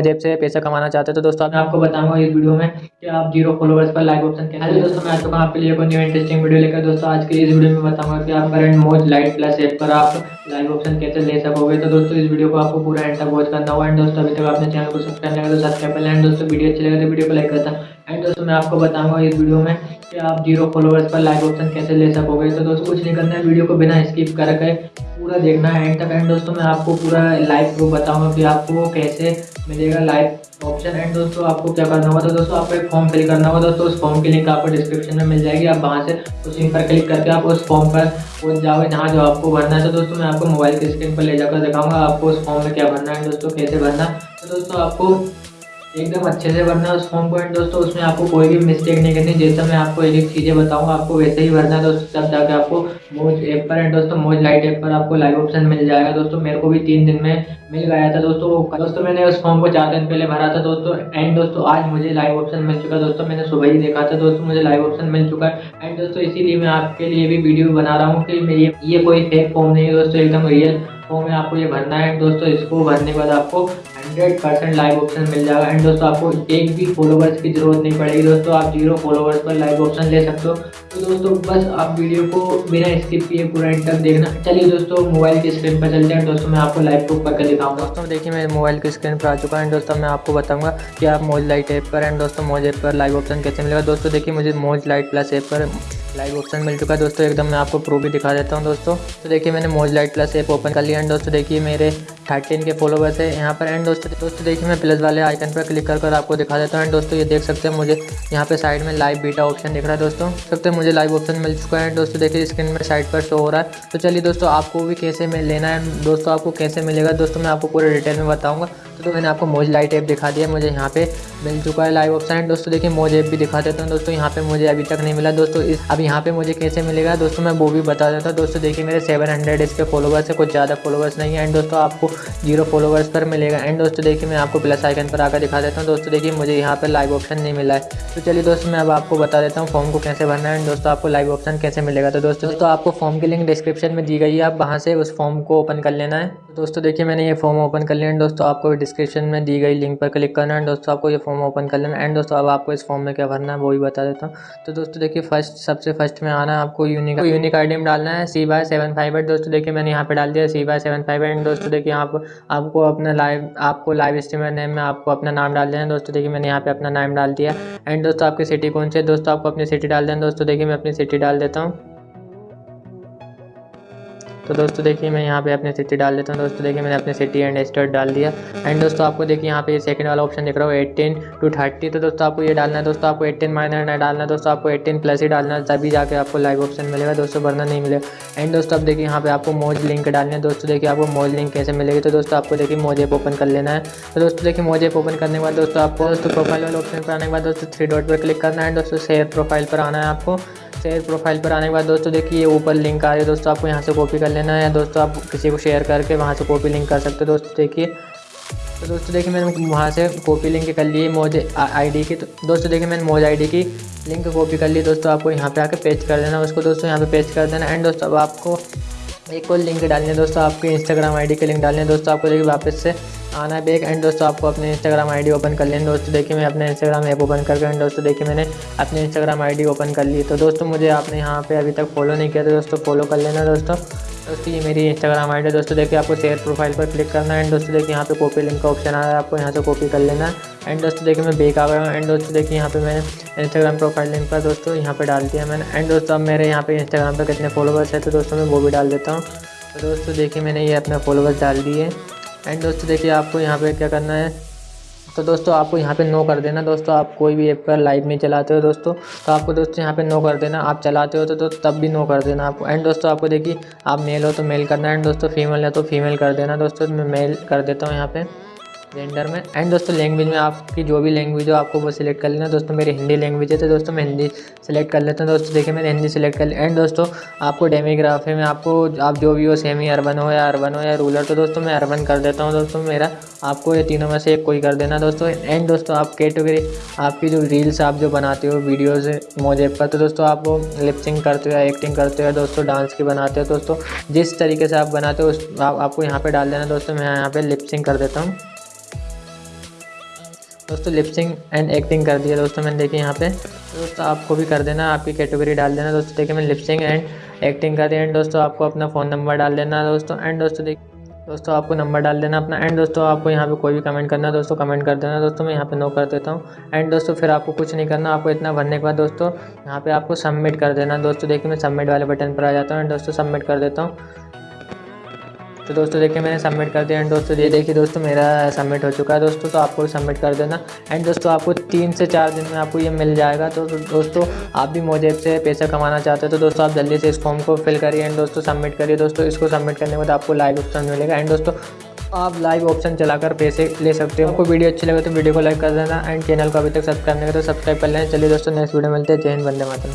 जेब से पैसा कमाना चाहते हैं। तो दोस्तों मैं आपको बताऊँगा इस वीडियो में कि आप ज़ीरो फॉलोवर्स पर लाइव ऑप्शन कैसे हेलो दोस्तों मैं आ चुका आपके लिए कोई न्यू इंटरेस्टिंग वीडियो लेकर दोस्तों आज के इस वीडियो में बताऊँगा कि आप करंट मोज लाइट प्लस ऐप पर आप लाइव ऑप्शन कैसे ले सकोगे। तो दोस्तों इस वीडियो को आपको पूरा एंड तक वॉच करना होगा। एंड दोस्तों अभी तक आपने चैनल को सब्सक्राइब नहीं किया तो सब्सक्राइब कर लें। एंड दोस्तों वीडियो अच्छी लगे तो वीडियो को लाइक करता एंड दोस्तों मैं आपको बताऊँगा इस वीडियो में कि आप ज़ीरो फॉलोवर्स पर लाइव ऑप्शन कैसे ले सकोगे। तो दोस्तों कुछ नहीं करना है। वीडियो को बिना स्किप करके पूरा देखना है एंड तक। एंड दोस्तों, मैं आपको पूरा लाइव प्रूफ बताऊँगा कि आपको कैसे मिलेगा लाइव ऑप्शन एंड दोस्तों, आपको क्या करना होगा? तो दोस्तों, आपको एक फॉर्म फिल करना होगा। दोस्तों, उस फॉर्म की लिंक आपको डिस्क्रिप्शन में मिल जाएगी। आप वहाँ से उस लिंक पर क्लिक करके आप उस फॉर्म पर पहुँच जाओगे जहाँ जो आपको भरना है। तो दोस्तों, मैं आपको मोबाइल की स्क्रीन पर ले जाकर दिखाऊँगा आपको उस फॉर्म में क्या भरना है। दोस्तों, कैसे भरना तो दोस्तों, आपको एकदम अच्छे से भरना उस फॉर्म एंड दोस्तों, उसमें आपको कोई भी मिस्टेक नहीं करनी। जैसा मैं आपको एक एक चीज़ें बताऊँगा आपको वैसे ही भरना है दोस्तों तब जाके आपको मोज ऐप पर एंड दोस्तों मोज लाइट ऐप पर आपको लाइव ऑप्शन मिल जाएगा। दोस्तों, मेरे को भी तीन दिन में मिल गया था दोस्तों दोस्तों, मैंने उस फॉर्म को चार दिन पहले भरा था दोस्तों एंड दोस्तों आज मुझे लाइव ऑप्शन मिल चुका दोस्तों, मैंने सुबह ही देखा था दोस्तों, मुझे लाइव ऑप्शन मिल चुका है। एंड दोस्तों, इसीलिए मैं आपके लिए भी वीडियो बना रहा हूँ कि ये कोई फेक फॉर्म नहीं है दोस्तों, एकदम रियल फॉर्म में आपको ये भरना है। दोस्तों, इसको भरने के बाद आपको हंड्रेड परसेंट लाइव ऑप्शन मिल जाएगा। एंड दोस्तों, आपको एक भी फॉलोवर्स की ज़रूरत नहीं पड़ेगी। दोस्तों, आप ज़ीरो फॉलोवर्स पर लाइव ऑप्शन ले सकते हो। तो दोस्तों, बस आप वीडियो को बिना स्किप किए पूरा एंड तक देखना। चलिए दोस्तों मोबाइल की स्क्रीन पर चलते हैं। दोस्तों, मैं आपको लाइव प्रूफ करके दिखाऊँगा। दोस्तों, देखिए, मैं मोबाइल की स्क्रीन पर आ चुका है। दोस्तों, मैं आपको बताऊँगा कि आप मोज लाइट ऐप पर एंड दोस्तों मोज ऐप पर लाइव ऑप्शन कैसे मिलेगा? दोस्तों, देखिए, मुझे मोज लाइट प्लस ऐप पर लाइव ऑप्शन मिल चुका है दोस्तों, एकदम मैं आपको प्रूफ भी दिखा देता हूँ दोस्तों। तो देखिए मैंने मोज लाइट प्लस एप ओपन कर लिया एंड दोस्तों। देखिए मेरे थर्टीन के फॉलोवर्स है यहाँ पर एंड दोस्तों दोस्तों देखिए मैं प्लस वाले आइकन पर क्लिक कर कर आपको दिखा देता हूँ। एंड दोस्तों ये देख सकते हैं मुझे यहाँ पे साइड में लाइव बीटा ऑप्शन दिख रहा है दोस्तों। सकते हैं मुझे लाइव ऑप्शन मिल चुका है। दोस्तों देखिए स्क्रीन में साइड पर शो हो रहा है। तो चलिए दोस्तों आपको भी कैसे में लेना है। दोस्तों आपको कैसे मिलेगा? दोस्तों मैं आपको पूरे डिटेल में बताऊँगा। तो, मैंने आपको मोज लाइट ऐप दिखा दिया। मुझे यहाँ पे मिल चुका है लाइव ऑप्शन एंड दोस्तों देखिए मोज ऐप भी दिखा देता हूँ। दोस्तों यहाँ पे मुझे अभी तक नहीं मिला। दोस्तों इस अब यहाँ पे मुझे कैसे मिलेगा? दोस्तों मैं वो भी बता देता हूँ। दोस्तों देखिए मेरे सेवन हंड्रेड इसके फॉलोवर्स है। कुछ ज़्यादा फॉलोवर्स नहीं है। एंड दोस्तों आपको ज़ीरो फॉलोवर्स पर मिलेगा। एंड दोस्तों देखिए, मैं आपको प्लस आइकन पर आकर दिखा देता हूँ। दोस्तों देखिए, मुझे यहाँ पर लाइव ऑप्शन नहीं मिला है। तो चलिए दोस्तों, मैं अब आपको बता देता हूँ फॉर्म को कैसे भरना है। एंड दोस्तों, आपको लाइव ऑप्शन कैसे मिलेगा? तो दोस्तों दोस्तों, आपको फॉर्म की लिंक डिस्क्रिप्शन में दी गई है। आप वहाँ से उस फॉर्म को ओपन कर लेना है। दोस्तों, देखिए, मैंने ये फॉर्म ओपन कर लिया एंड दोस्तों, आपको डिस्क्रिप्शन में दी गई लिंक पर क्लिक करना है दोस्तों, आपको ये फॉर्म ओपन कर लेना एंड दोस्तों, अब आपको इस फॉर्म में क्या भरना है, वो भी बता देता हूँ। तो दोस्तों, देखिए फ़र्स्ट सबसे फ़र्स्ट में आना है, आपको यूनिक यूनिक आई डालना है C by seven five eight दोस्तों, देखिए, मैंने यहाँ पर डाल दिया C by seven five eight दोस्तों, देखिए आप आपको अपना लाइव आपको लाइव स्ट्रीमर नेम में आपको अपना नाम डाल देना दोस्तों, देखिए, मैंने यहाँ पे अपना नाम डाल दिया। एंड दोस्तों, आपकी सिटी कौन सी है? दोस्तों, आपको अपनी सिटी डाल देना दोस्तों, देखिए, मैं अपनी सिटी डाल देता हूँ। तो दोस्तों देखिए मैं यहाँ पे अपनी सिटी डाल देता हूँ। दोस्तों देखिए मैंने अपनी सिटी एंड स्टेट डाल दिया। एंड दोस्तों आपको देखिए यहाँ पे सेकंड वाला ऑप्शन दिख रहा हो एट्टीन टू थर्टी तो दोस्तों आपको ये डालना है। दोस्तों आपको एट्टीन माइनर नहीं डालना है। दोस्तों आपको एट्टीन प्लस ही डालना है। तभी जाके आपको लाइव ऑप्शन मिलेगा। दोस्तों वरना नहीं मिलेगा। एंड दोस्तों आप देखिए यहाँ पे आपको मोज लिंक डालना है। दोस्तों देखिए आपको मोज लिंक कैसे मिलेगी? तो दोस्तों आपको देखिए मोज ऐप ओपन कर लेना है। तो दोस्तों देखिए मोज ऐप ओपन करने के बाद दोस्तों आपको दोस्तों प्रोफ़ाइल वाले ऑप्शन पर आने के बाद दोस्तों थ्री डॉट पर क्लिक करना है। दोस्तों शेयर प्रोफ़ाइल पर आना है आपको। शेयर प्रोफ़ाइल पर आने के बाद दोस्तों देखिए ये ऊपर लिंक आ रही है दोस्तों, आपको यहाँ से कॉपी कर लेना है। दोस्तों, आप किसी को शेयर करके वहाँ से कॉपी लिंक कर सकते हो। दोस्तों, देखिए तो दोस्तों, देखिए मैंने वहाँ से कॉपी लिंक कर लिए मोज आईडी की। तो दोस्तों, देखिए मैंने मोज आईडी की लिंक कॉपी कर ली दोस्तों, आपको यहाँ पे आके पेज कर देना उसको दोस्तों यहाँ पे पेज कर देना एंड दोस्तों, अब आपको एक और लिंक डालनी है। दोस्तों, आपके इंस्टाग्राम आईडी के लिंक डालने दोस्तों, आपको देखिए वापस से आना है। बैग एंड दोस्तों आपको अपने इंस्टाग्राम आईडी ओपन कर लेना दोस्तों, देखिए मैं अपने इंस्टाग्राम ऐप ओपन करके एंड दोस्तों देखिए मैंने अपने इंस्टाग्राम आईडी ओपन कर ली। तो दोस्तों, मुझे आपने यहाँ पे अभी तक फॉलो नहीं किया तो दोस्तों फॉलो कर लेना दोस्तों। दोस्तों, ये मेरी इंस्टाग्राम आई दोस्तों, देखिए आपको शेयर प्रोफ़ाइल पर क्लिक करना है। एंड दोस्तों देखिए यहाँ पे कॉपी लिंक का ऑप्शन आ रहा है। आपको यहाँ से कॉपी कर लेना है। एंड दोस्तों, देखिए मैं बेक आ गया हूँ। एंड दोस्तों देखिए यहाँ पे मैंने इंस्टाग्राम प्रोफ़ाइल लिंक पर दोस्तों यहाँ पे डाल दिया मैंने। एंड दोस्तों, अब मेरे यहाँ पे इंस्टाग्राम पर कितने फॉलोवर्स है तो दोस्तों, मैं वो भी डाल देता हूँ। तो दोस्तों, देखिए मैंने ये अपने फॉलोवर्स डाल दिए। एंड दोस्तों देखिए आपको यहाँ पे क्या करना है? तो दोस्तों आपको यहाँ पे नो कर देना। दोस्तों आप कोई भी ऐप पर लाइव नहीं चलाते हो दोस्तों। तो आपको दोस्तों यहाँ पे नो कर देना। आप चलाते हो तो, तो तब भी नो कर देना आपको। एंड दोस्तों आपको देखिए आप मेल हो तो मेल करना एंड दोस्तों फीमेल है तो फीमेल कर देना। दोस्तों मैं मेल कर देता हूँ यहाँ पे। जेंडर में। एंड दोस्तों लैंग्वेज में आपकी जो भी लैंग्वेज हो, आपको वो सिलेक्ट कर लेना। दोस्तों, मेरी हिंदी लैंग्वेज है तो दोस्तों, मैं हिंदी सेलेक्ट कर लेता हूँ। दोस्तों, देखिए, मैंने हिंदी सेलेक्ट कर लिया एंड दोस्तों, आपको डेमोग्राफी में आपको, आप जो भी हो सेमी अर्बन हो या अर्बन हो या रूरल तो दोस्तों, मैं अर्बन कर देता हूँ। दोस्तों, मेरा, आपको ये तीनों में से एक कोई कर देना। दोस्तों एंड दोस्तों, आप कैटेगरी आपकी जो रील्स आप जो बनाते हो वीडियोज़ मोजे पर तो दोस्तों, आप वो लिपसिंग करते हो या एक्टिंग करते हो दोस्तों डांस की बनाते हो। दोस्तों, जिस तरीके से आप बनाते हो, उस आपको यहाँ पर डाल देना। दोस्तों, मैं यहाँ पर लिपसिंग कर देता हूँ। दोस्तों लिपसिंग एंड एक्टिंग कर दिया दोस्तों मैंने, देखिए यहाँ पे। दोस्तों, आपको भी कर देना, आपकी कैटेगरी डाल देना दोस्तों। देखिए मैंने लिपसिंग एंड एक्टिंग कर दिया एंड दोस्तों, आपको अपना फ़ोन नंबर डाल देना दोस्तों। एंड दोस्तों देखिए दोस्तों, आपको नंबर डाल देना अपना। एंड दोस्तों, आपको यहाँ पे कोई भी कमेंट करना है, दोस्तों कमेंट कर देना दोस्तों। मैं यहाँ पे नो कर देता हूँ। एंड दोस्तों, फिर आपको कुछ नहीं करना। आपको इतना भरने के बाद दोस्तों, यहाँ पे आपको सबमिट कर देना। दोस्तों, देखिए, मैं सबमिट वाले बटन पर आ जाता हूँ। एंड दोस्तों सबमिट कर देता हूँ। तो दोस्तों, देखिए मैंने सबमिट कर दिया। एंड दोस्तों, ये देखिए दोस्तों, मेरा सबमिट हो चुका है। दोस्तों तो आपको सबमिट कर देना। एंड दोस्तों, आपको तीन से चार दिन में आपको ये मिल जाएगा। तो दोस्तों, आप भी मोजेब से पैसा कमाना चाहते हो तो दोस्तों, आप जल्दी से इस फॉर्म को फिल करिए। एंड दोस्तों सबमिट करिए। दोस्तों, इसको सबमिट करने के बाद आपको लाइव ऑप्शन मिलेगा। एंड दोस्तों, आप लाइव ऑप्शन चलाकर पैसे ले सकते हो। आपको वीडियो अच्छी लगे तो वीडियो को लाइक कर देना। एंड चैनल को अभी तक सब्सक्राइब नहीं करें तो सब्सक्राइब कर लेना। चलिए दोस्तों नेक्स्ट वीडियो मिलते हैं। जय हिंद, वंदे मातरम।